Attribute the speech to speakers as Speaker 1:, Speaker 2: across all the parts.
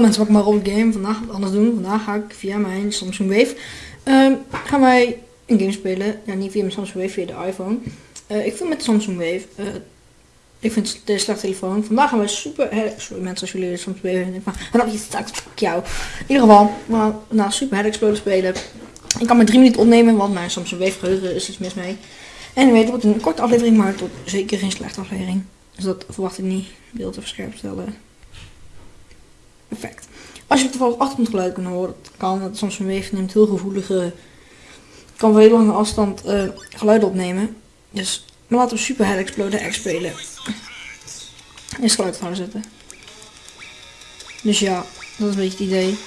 Speaker 1: Mensen, welkom bij Robert Game. Vandaag wat anders doen. Vandaag ga ik via mijn Samsung Wave ehm, gaan wij een game spelen. Ja, niet via mijn Samsung Wave, via de iPhone. Eh, ik vind met Samsung Wave, eh, ik vind het een slecht telefoon. Vandaag gaan wij super, sorry mensen als jullie de Samsung Wave hebben. Maar dan heb je straks, jou. In ieder geval, gaan nou, super Head Exploder spelen. Ik kan maar drie minuten opnemen, want mijn Samsung Wave geheugen is iets mis mee. En weet, het wordt een korte aflevering, maar tot zeker geen slechte aflevering. Dus dat verwacht ik niet. Beeld even scherp stellen. Perfect. Als je toevallig achtergrondgeluid kan horen, kan. Het Samsung Wave neemt heel gevoelige, kan wel heel lange afstand uh, geluiden opnemen. Dus maar laten we Super Hell Exploder X spelen. Eerst geluid gaan zetten. Dus ja, dat is een beetje het idee.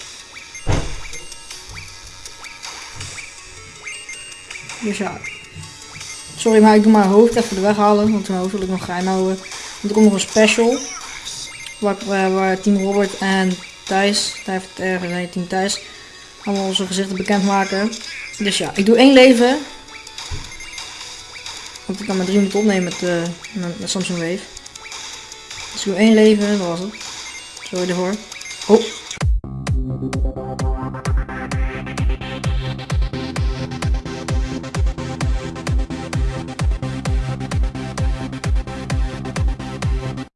Speaker 1: Dus ja. Sorry, maar ik doe mijn hoofd even de weg halen. Want mijn hoofd wil ik nog geheim houden. Want er komt nog een special. Waar, waar, waar Team Robert en Thijs, Thijs ergens nee, Team Thijs, allemaal onze gezichten bekendmaken. Dus ja, ik doe één leven. Want ik kan maar drie minuten opnemen met, uh, met, Samsung Wave. Dus ik doe één leven, dat was het. Sorry ervoor. Oh.